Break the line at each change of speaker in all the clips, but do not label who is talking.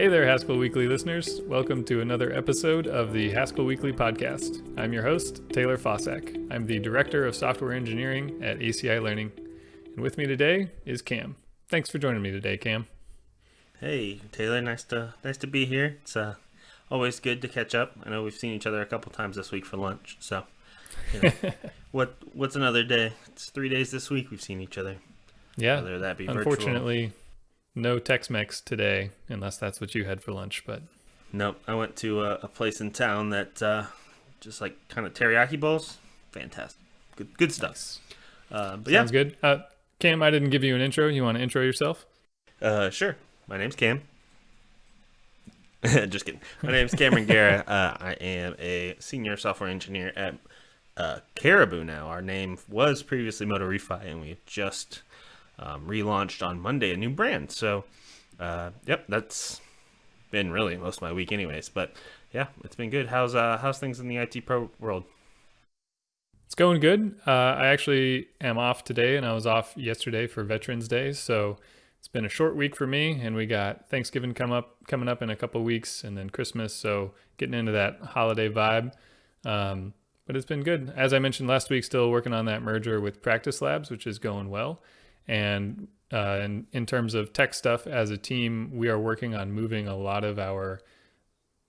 Hey there, Haskell Weekly listeners. Welcome to another episode of the Haskell Weekly podcast. I'm your host, Taylor Fausak. I'm the Director of Software Engineering at ACI Learning. And with me today is Cam. Thanks for joining me today, Cam.
Hey, Taylor. Nice to nice to be here. It's uh, always good to catch up. I know we've seen each other a couple times this week for lunch. So, you know, what what's another day? It's three days this week we've seen each other.
Yeah.
Whether that be
Unfortunately,
virtual.
No Tex-Mex today, unless that's what you had for lunch. But
Nope. I went to a, a place in town that uh, just like kind of teriyaki bowls. Fantastic. Good good stuff. Uh, but
sounds good. Uh, Cam, I didn't give you an intro. You want to intro yourself?
uh, sure. My name's Cam. Just kidding. My name's Cameron Gera. Uh, I am a senior software engineer at uh, Caribou now. Our name was previously MotoRefi, and we just um, relaunched on Monday a new brand. So, uh, yep, that's been really most of my week, anyways. But yeah, it's been good. How's uh, how's things in the IT pro world?
It's going good. Uh, I actually am off today, and I was off yesterday for Veterans Day. So it's been a short week for me, and we got Thanksgiving come up coming up in a couple weeks, and then Christmas. So getting into that holiday vibe. Um, but it's been good. As I mentioned last week, still working on that merger with Practice Labs, which is going well. And uh, in, in terms of tech stuff, as a team, we are working on moving a lot of our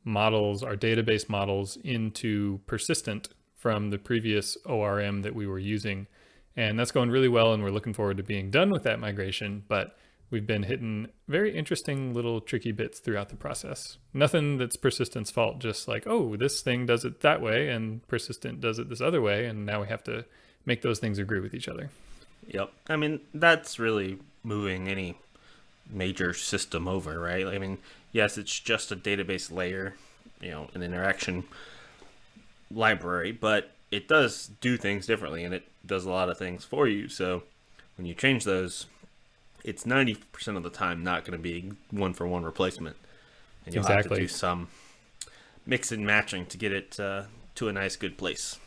models, our database models, into persistent from the previous ORM that we were using. And that's going really well, and we're looking forward to being done with that migration. But we've been hitting very interesting little tricky bits throughout the process. Nothing that's persistent's fault, just like, oh, this thing does it that way, and persistent does it this other way, and now we have to make those things agree with each other.
Yep. I mean, that's really moving any major system over, right? I mean, yes, it's just a database layer, you know, an interaction library, but it does do things differently and it does a lot of things for you. So when you change those, it's 90% of the time not going to be one for one replacement. And you'll
Exactly.
have to do some mix and matching to get it uh, to a nice, good place.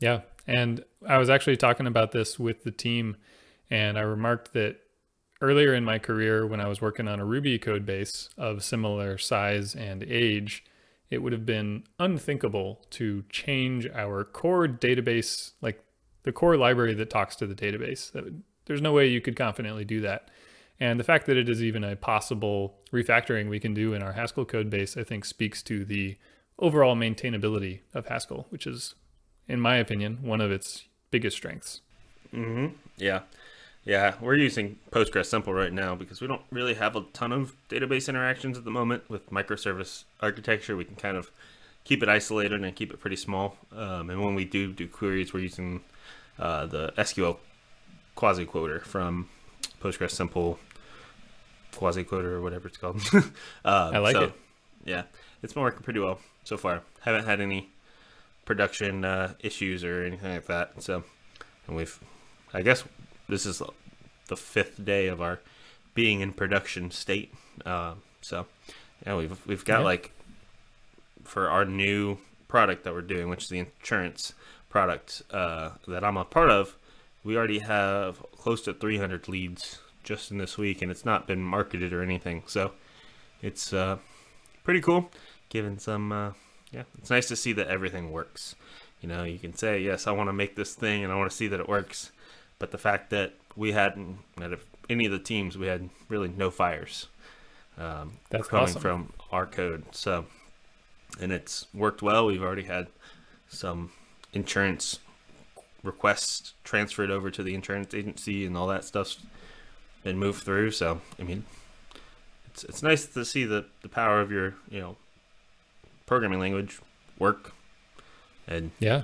Yeah. And I was actually talking about this with the team, and I remarked that earlier in my career, when I was working on a Ruby code base of similar size and age, it would have been unthinkable to change our core database, like the core library that talks to the database. There's no way you could confidently do that. And the fact that it is even a possible refactoring we can do in our Haskell code base, I think speaks to the overall maintainability of Haskell, which is, in my opinion, one of its biggest strengths.
Mm-hmm. Yeah. Yeah, we're using Postgres Simple right now because we don't really have a ton of database interactions at the moment with microservice architecture. We can kind of keep it isolated and keep it pretty small. Um, and when we do do queries, we're using uh, the SQL quasi quoter from Postgres Simple quasi quoter or whatever it's called. um,
I like
so,
it.
Yeah, it's been working pretty well so far. Haven't had any production uh, issues or anything like that. So, and we've, I guess, this is the fifth day of our being in production state. Uh, so, yeah, we've we've got
Yeah.
like for our new product that we're doing, which is the insurance product uh, that I'm a part of. We already have close to 300 leads just in this week, and it's not been marketed or anything. So, it's uh, pretty cool. Given some, uh, yeah, it's nice to see that everything works. You know, you can say, yes, I want to make this thing and I want to see that it works. But the fact that we hadn't, out of any of the teams, we had really no fires um,
That's
coming
awesome.
from our code. So, and it's worked well. We've already had some insurance requests transferred over to the insurance agency and all that stuff's been moved through. So, I mean, it's, it's nice to see the, the power of your, you know, programming language work and
Yeah.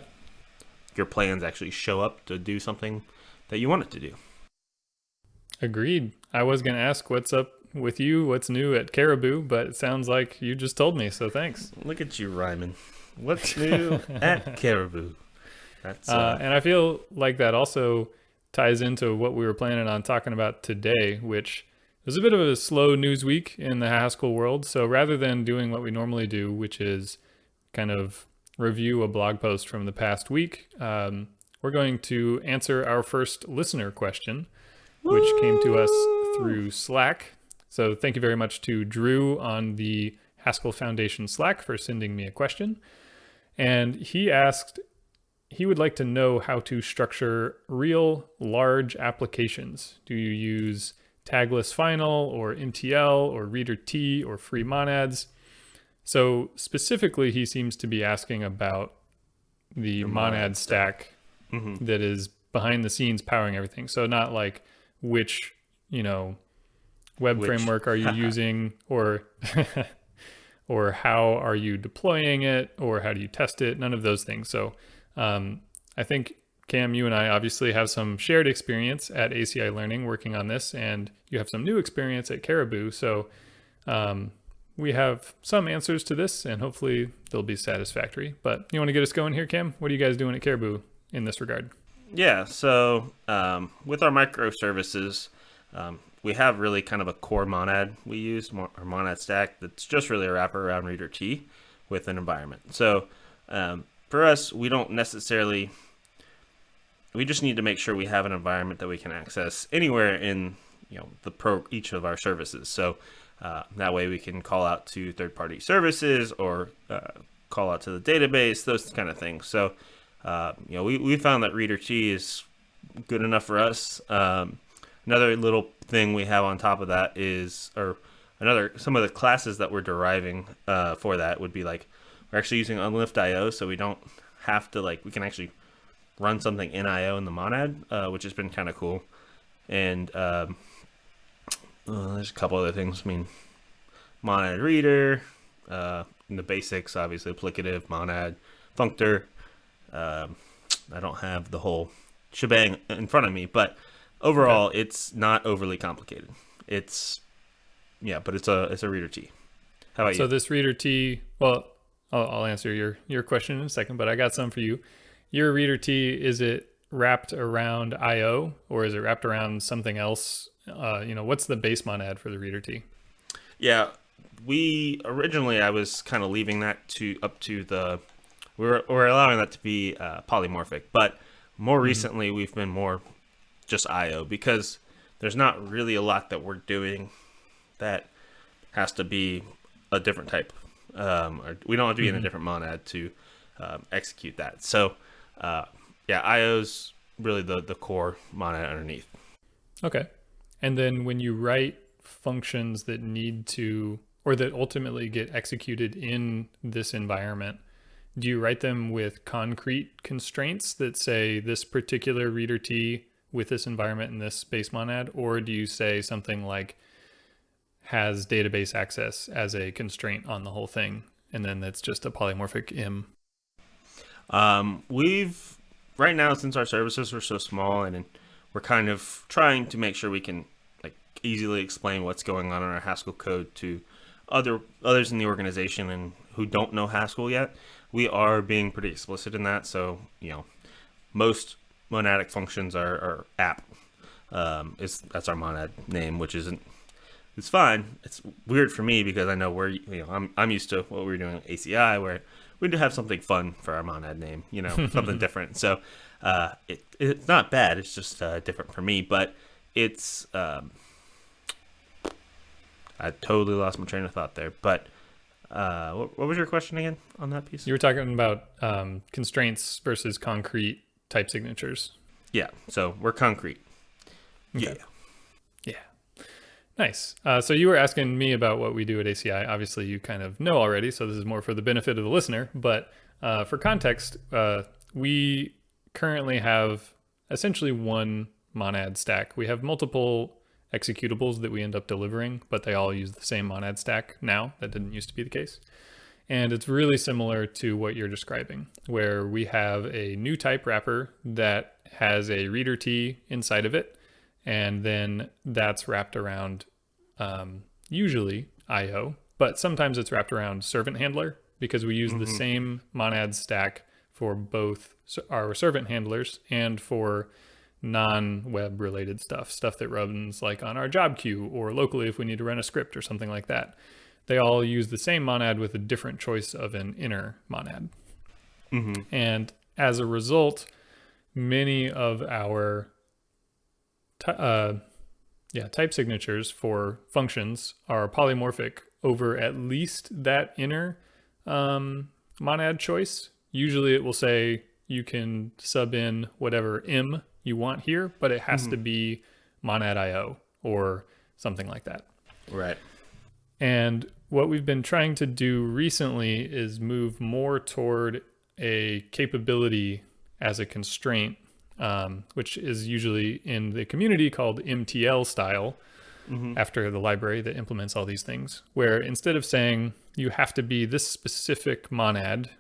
your plans actually show up to do something that you want it to do.
Agreed. I was going to ask what's up with you, what's new at Caribou, but it sounds like you just told me, so thanks.
Look at you rhyming. What's new at Caribou? That's
Uh,
uh,
and I feel like that also ties into what we were planning on talking about today, which was a bit of a slow news week in the Haskell world. So rather than doing what we normally do, which is kind of review a blog post from the past week, um, we're going to answer our first listener question, which came to us through Slack. So thank you very much to Drew on the Haskell Foundation Slack for sending me a question. And he asked, he would like to know how to structure real large applications. Do you use tagless final or MTL or reader T or free monads? So specifically, he seems to be asking about the monad, monad, stack, mm-hmm. that is behind the scenes powering everything. So not like which, you know, web which. framework are you using or or how are you deploying it or how do you test it? None of those things. So um, I think Cam, you and I obviously have some shared experience at ACI Learning working on this, and you have some new experience at Caribou. So um, we have some answers to this, and hopefully they'll be satisfactory. But you want to get us going here, Cam? What are you guys doing at Caribou in this regard?
Yeah, so um, with our microservices, um, we have really kind of a core monad we use, our monad stack that's just really a wrapper around reader T with an environment. So um, for us, we don't necessarily, we just need to make sure we have an environment that we can access anywhere in you know the pro each of our services. So uh, that way we can call out to third-party services or uh, call out to the database, those kind of things. So, uh, you know, we, we found that Reader T is good enough for us. Um, another little thing we have on top of that is, or another, some of the classes that we're deriving uh, for that would be like, we're actually using UnliftIO, so we don't have to like, we can actually run something in IO in the monad, uh, which has been kind of cool. And um, uh, there's a couple other things. I mean, monad reader, uh, in the basics, obviously applicative, monad, functor. Um, I don't have the whole shebang in front of me, but overall, okay. it's not overly complicated. It's yeah, but it's a it's a reader T.
How about so you? So this reader T, well, I'll, I'll answer your your question in a second, but I got some for you. Your reader T is it wrapped around IO or is it wrapped around something else uh, you know, what's the base monad for the reader T?
Yeah, we originally I was kind of leaving that to up to the we are we're allowing that to be uh, polymorphic, but more mm-hmm. recently we've been more just IO because there's not really a lot that we're doing that has to be a different type. Um, or we don't have to be mm-hmm. in a mm-hmm. different monad to um, execute that. So, uh, yeah, IO's really the the core monad underneath.
Okay. And then when you write functions that need to, or that ultimately get executed in this environment, do you write them with concrete constraints that say this particular reader T with this environment in this base monad? Or do you say something like has database access as a constraint on the whole thing? And then that's just a polymorphic im.
Um, we've right now, since our services are so small and we're kind of trying to make sure we can like easily explain what's going on in our Haskell code to other others in the organization and who don't know Haskell yet. We are being pretty explicit in that. So, you know, most monadic functions are, are app. Um, is that's our monad name, which isn't it's fine. It's weird for me because I know we're you know I'm I'm used to what we are doing ACI where we do have something fun for our monad name, you know, something different. So uh, it it's not bad. It's just uh, different for me, but it's um, I totally lost my train of thought there. But uh, what, what, was your question again on that piece?
You were talking about um, constraints versus concrete type signatures.
Yeah. So we're concrete. Okay.
Yeah. Nice. Uh, so you were asking me about what we do at ACI. Obviously, you kind of know already, so this is more for the benefit of the listener. But uh, for context, uh, we currently have essentially one monad stack. We have multiple executables that we end up delivering, but they all use the same monad stack now. That didn't used to be the case. And it's really similar to what you're describing, where we have a new type wrapper that has a reader T inside of it. And then that's wrapped around um, usually IO, but sometimes it's wrapped around servant handler because we use mm -hmm. the mm-hmm. same monad stack for both our servant handlers and for non-web related stuff, stuff that runs like on our job queue or locally if we need to run a script or something like that. They all use the same monad with a different choice of an inner monad. Mm-hmm. And as a result, many of our, uh, Yeah, type signatures for functions are polymorphic over at least that inner um, monad choice. Usually it will say you can sub in whatever M you want here, but it has mm-hmm. to be monad IO or something like that.
Right.
And what we've been trying to do recently is move more toward a capability as a constraint, um, which is usually in the community called MTL style, mm-hmm. after the library that implements all these things, where instead of saying you have to be this specific monad,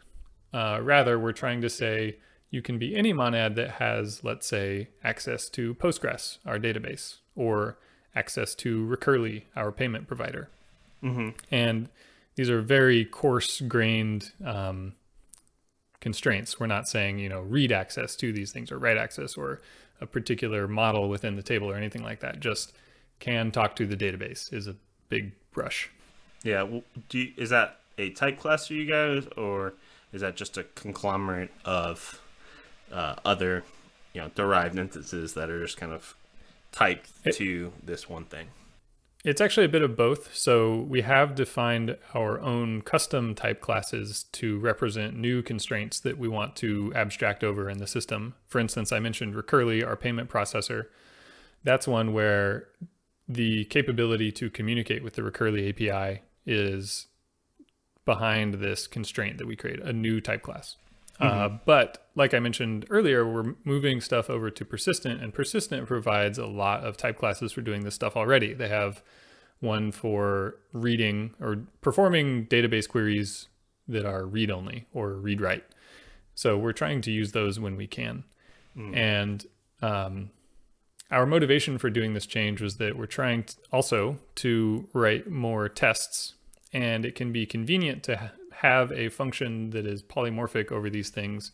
uh, rather we're trying to say you can be any monad that has, let's say, access to Postgres, our database, or access to Recurly, our payment provider. Mm-hmm. And these are very coarse grained um, constraints. We're not saying, you know, read access to these things or write access or a particular model within the table or anything like that. Just can talk to the database is a big brush.
Yeah. Well, you, is that a type class for you guys, or is that just a conglomerate of uh, other, you know, derived instances that are just kind of typed it, to this one thing?
It's actually a bit of both. So we have defined our own custom type classes to represent new constraints that we want to abstract over in the system. For instance, I mentioned Recurly, our payment processor. That's one where the capability to communicate with the Recurly API is behind this constraint that we create, a new type class. Uh, mm-hmm. Uh, but like I mentioned earlier, we're moving stuff over to persistent, and persistent provides a lot of type classes for doing this stuff already. They have one for reading or performing database queries that are read only or read write. So we're trying to use those when we can. Mm. And um, our motivation for doing this change was that we're trying to also to write more tests, and it can be convenient to have a function that is polymorphic over these things,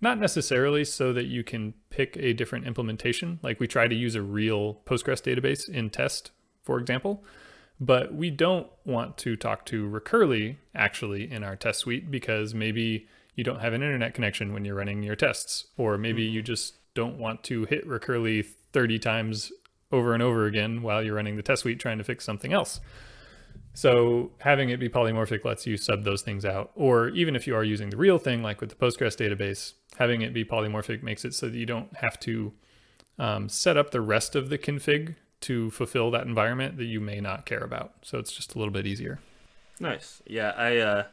not necessarily so that you can pick a different implementation. Like we try to use a real Postgres database in test, for example, but we don't want to talk to Recurly actually in our test suite because maybe you don't have an internet connection when you're running your tests, or maybe mm-hmm. you just don't want to hit Recurly 30 times over and over again while you're running the test suite trying to fix something else. So having it be polymorphic lets you sub those things out. Or even if you are using the real thing, like with the Postgres database, having it be polymorphic makes it so that you don't have to um, set up the rest of the config to fulfill that environment that you may not care about. So it's just a little bit easier.
Nice. Yeah, I uh,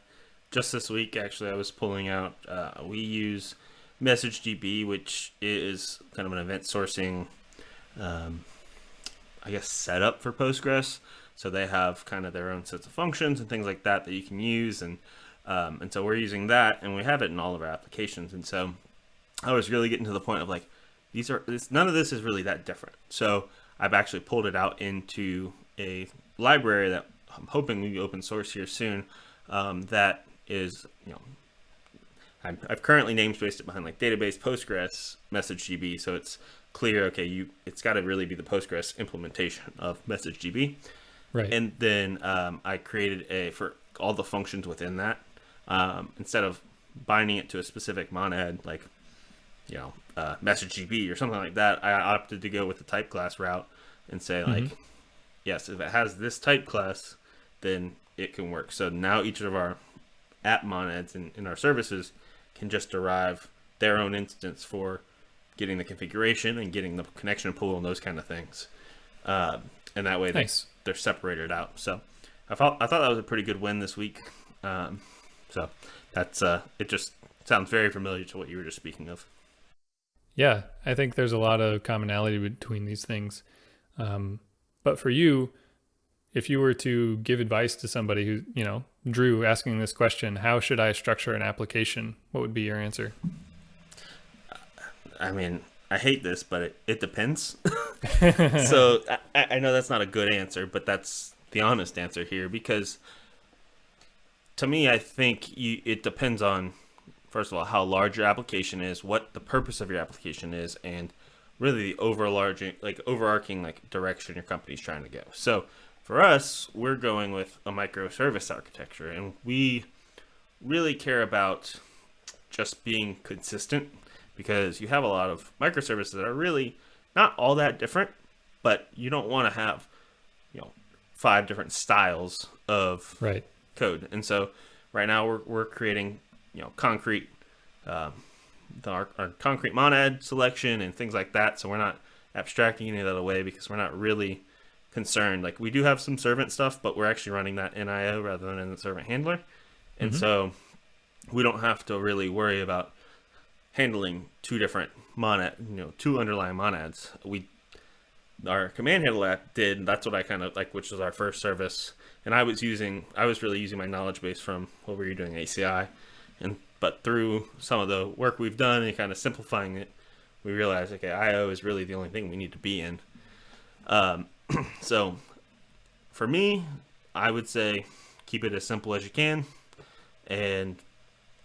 just this week actually I was pulling out. Uh, we use MessageDB, which is kind of an event sourcing, um, I guess, setup for Postgres. So they have kind of their own sets of functions and things like that that you can use. And, um, and so we're using that and we have it in all of our applications. And so I was really getting to the point of like, these are, this, none of this is really that different. So I've actually pulled it out into a library that I'm hoping be open source here soon. Um, that is, you know, i have currently namespaced it behind like database Postgres MessageDB, so it's clear. Okay, you it's got to really be the Postgres implementation of MessageDB.
Right.
And then um, I created a for all the functions within that. Um, instead of binding it to a specific monad like you know uh, MessageDB or something like that, I opted to go with the type class route and say like, mm-hmm. yes, if it has this type class, then it can work. So now each of our app monads in, in our services can just derive their own instance for getting the configuration and getting the connection pool and those kind of things. Uh, and that way nice. they, they're separated out. So I thought I thought that was a pretty good win this week. Um, so that's uh, it. Just sounds very familiar to what you were just speaking of.
Yeah, I think there's a lot of commonality between these things. Um, but for you, if you were to give advice to somebody who, you know, Drew asking this question, how should I structure an application? What would be your answer?
I mean, I hate this, but it, it depends. so I, I know that's not a good answer, but that's the honest answer here because to me, I think you, it depends on, first of all, how large your application is, what the purpose of your application is, and really the overarching, like overarching like direction your company's trying to go. So for us, we're going with a microservice architecture, and we really care about just being consistent because you have a lot of microservices that are really not all that different, but you don't want to have, you know, five different styles of
right.
code. And so right now we're, we're creating, you know, concrete, um, the, our, our concrete monad selection and things like that. So we're not abstracting any of that away because we're not really concerned. Like we do have some servant stuff, but we're actually running that in IO rather than in the servant handler. And
Mhm.
so we don't have to really worry about handling two different monad, you know, two underlying monads. We our command handle app did. That's what I kind of like, which was our first service. And I was using, I was really using my knowledge base from what we were doing ACI, and but through some of the work we've done and kind of simplifying it, we realized okay, IO is really the only thing we need to be in. Um, so for me, I would say keep it as simple as you can. And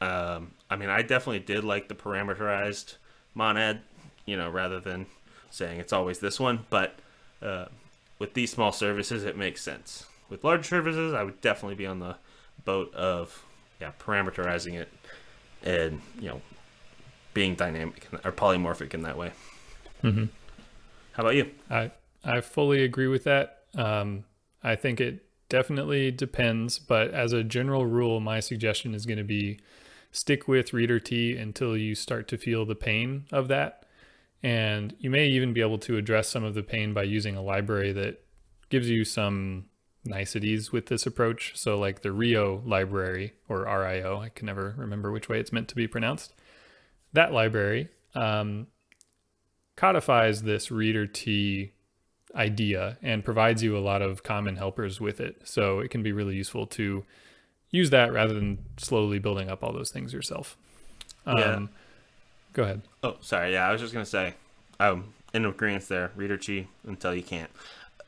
um, I mean, I definitely did like the parameterized monad, you know, rather than saying it's always this one. But uh, with these small services, it makes sense. With large services, I would definitely be on the boat of yeah, parameterizing it and you know being dynamic or polymorphic in that way.
hmm
How about you?
I I fully agree with that. Um, I think it definitely depends, but as a general rule, my suggestion is going to be stick with reader T until you start to feel the pain of that. And you may even be able to address some of the pain by using a library that gives you some niceties with this approach. So, like the Rio library or RIO, I can never remember which way it's meant to be pronounced. That library um, codifies this reader T idea and provides you a lot of common helpers with it. So it can be really useful to use that rather than slowly building up all those things yourself. Um,
Yeah.
Go ahead.
Oh, sorry. Yeah, I was just gonna say, um, in agreement there, reader T until you can't,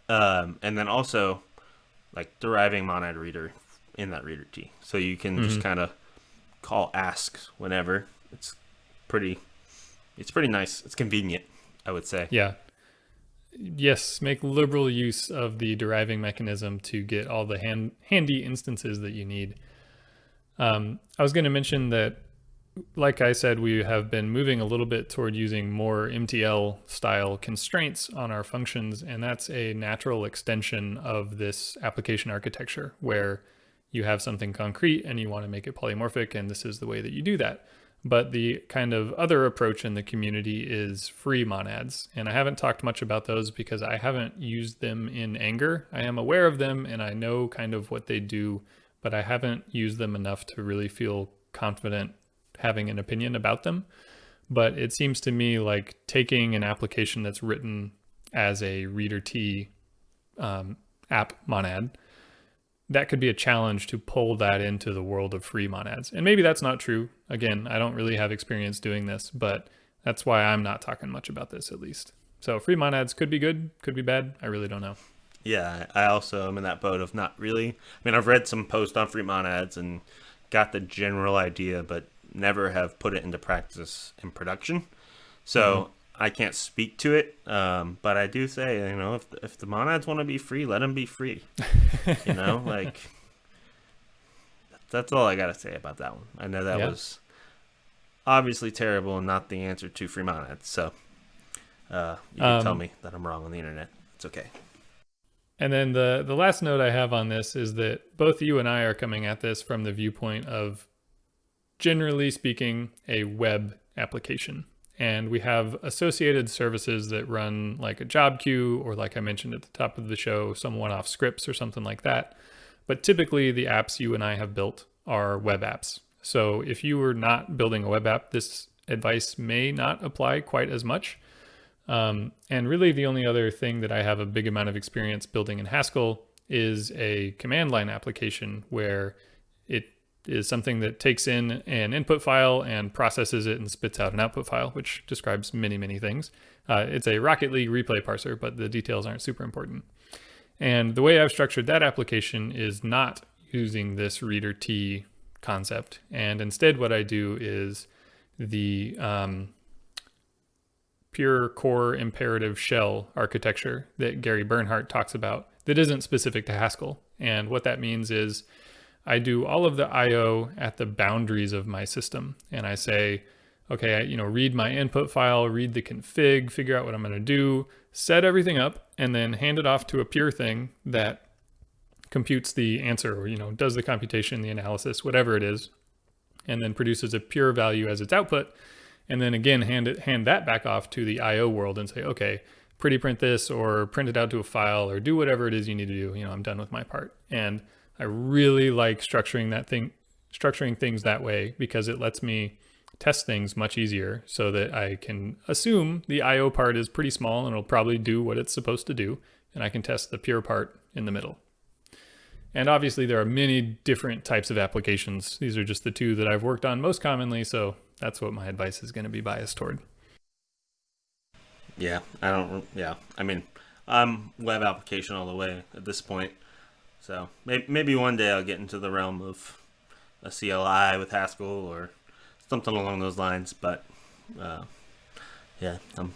um, and then also like deriving monad reader in that reader t, so you can just
Mhm.
kind of call asks whenever. It's pretty, it's pretty nice. It's convenient, I would say.
Yeah. Yes, make liberal use of the deriving mechanism to get all the hand, handy instances that you need. Um, I was going to mention that, like I said, we have been moving a little bit toward using more MTL style constraints on our functions, and that's a natural extension of this application architecture where you have something concrete and you want to make it polymorphic, and this is the way that you do that. But the kind of other approach in the community is free monads. And I haven't talked much about those because I haven't used them in anger. I am aware of them and I know kind of what they do, but I haven't used them enough to really feel confident having an opinion about them. But it seems to me like taking an application that's written as a reader T um, app monad that could be a challenge to pull that into the world of free monads. And maybe that's not true. Again, I don't really have experience doing this, but that's why I'm not talking much about this at least. So free monads could be good, could be bad. I really don't know.
Yeah, I also am in that boat of not really. I mean, I've read some posts on free monads and got the general idea, but never have put it into practice in production. So mm-hmm. I can't speak to it, um, but I do say, you know, if the, if the monads want to be free, let them be free. you know, like that's all I got to say about that one. I know that
Yeah.
was obviously terrible and not the answer to free monads. So uh, you can tell
Um,
me that I'm wrong on the internet. It's okay.
And then the the last note I have on this is that both you and I are coming at this from the viewpoint of generally speaking a web application. And we have associated services that run like a job queue or like I mentioned at the top of the show, some one-off scripts or something like that. But typically the apps you and I have built are web apps. So if you were not building a web app, this advice may not apply quite as much. Um, and really, the only other thing that I have a big amount of experience building in Haskell is a command line application where it is something that takes in an input file and processes it and spits out an output file, which describes many, many things. Uh, it's a Rocket League replay parser, but the details aren't super important. And the way I've structured that application is not using this reader T concept. And instead, what I do is the um, pure core imperative shell architecture that Gary Bernhardt talks about that isn't specific to Haskell. And what that means is I do all of the IO at the boundaries of my system. And I say, okay, I, you know, read my input file, read the config, figure out what I'm going to do, set everything up, and then hand it off to a pure thing that computes the answer or, you know, does the computation, the analysis, whatever it is, and then produces a pure value as its output. And then again, hand it, hand that back off to the IO world and say, okay, pretty print this or print it out to a file or do whatever it is you need to do. You know, I'm done with my part. And I really like structuring that thing, structuring things that way because it lets me test things much easier so that I can assume the IO part is pretty small and it'll probably do what it's supposed to do. And I can test the pure part in the middle. And obviously there are many different types of applications. These are just the two that I've worked on most commonly. So that's what my advice is going to be biased toward.
Yeah, I don't. Yeah, I mean, I'm web application all the way at this point. So maybe, maybe one day I'll get into the realm of a CLI with Haskell or something along those lines. But uh, yeah, I'm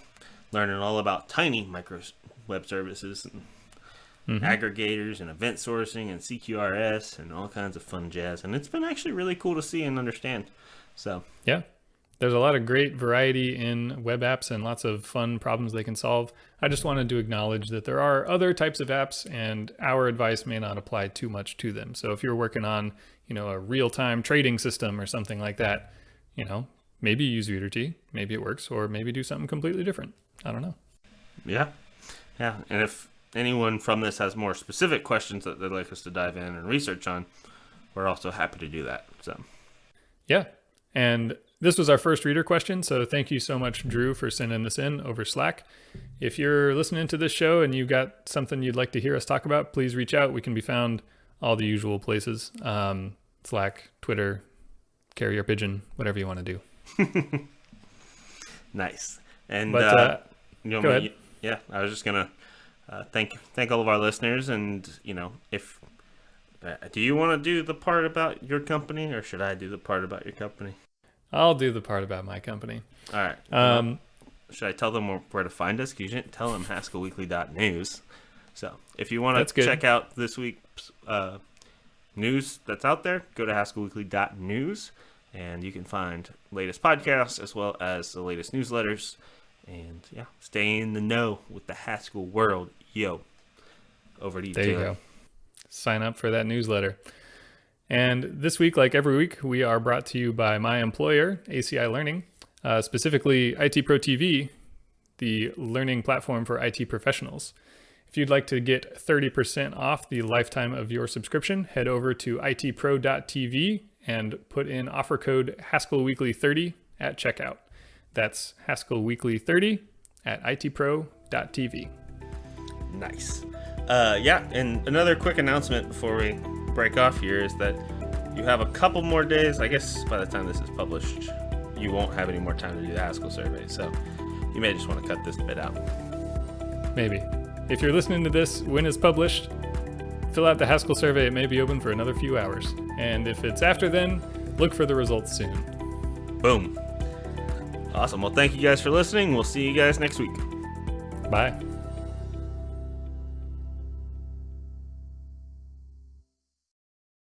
learning all about tiny micro web services and mm-hmm. aggregators and event sourcing and CQRS and all kinds of fun jazz. And it's been actually really cool to see and understand. So
yeah, there's a lot of great variety in web apps and lots of fun problems they can solve. I just wanted to acknowledge that there are other types of apps and our advice may not apply too much to them. So if you're working on, you know, a real-time trading system or something like that, you know, maybe use Viridity, maybe it works, or maybe do something completely different. I don't know.
Yeah. Yeah. And if anyone from this has more specific questions that they'd like us to dive in and research on, we're also happy to do that. So
yeah. And this was our first reader question, so thank you so much, Drew, for sending this in over Slack. If you're listening to this show and you've got something you'd like to hear us talk about, please reach out. We can be found all the usual places um, Slack, Twitter, Carrier Pigeon, whatever you want to do.
nice. And but, uh, uh, you know, go ahead. yeah, I was just gonna uh, thank thank all of our listeners, and you know, if uh, do you want to do the part about your company, or should I do the part about your company?
I'll do the part about my company.
All right. Um, should I tell them where to find us? Because you didn't tell them haskellweekly.news. So if you want to check out this week's uh, news that's out there, go to haskellweekly.news and you can find latest podcasts as well as the latest newsletters. And yeah, stay in the know with the Haskell world. Yo, over to you.
There Taylor. you go. Sign up for that newsletter. And this week, like every week, we are brought to you by my employer, ACI Learning, uh, specifically IT Pro TV, the learning platform for IT professionals. If you'd like to get 30% off the lifetime of your subscription, head over to itpro.tv and put in offer code Haskell Weekly 30 at checkout. That's Haskell Weekly 30 at itpro.tv.
Nice. Uh, yeah, and another quick announcement before we break off here is that you have a couple more days. I guess by the time this is published, you won't have any more time to do the Haskell survey. So you may just want to cut this bit out.
Maybe. If you're listening to this when it's published, fill out the Haskell survey. It may be open for another few hours. And if it's after then, look for the results soon.
Boom. Awesome. Well, thank you guys for listening. We'll see you guys next week.
Bye.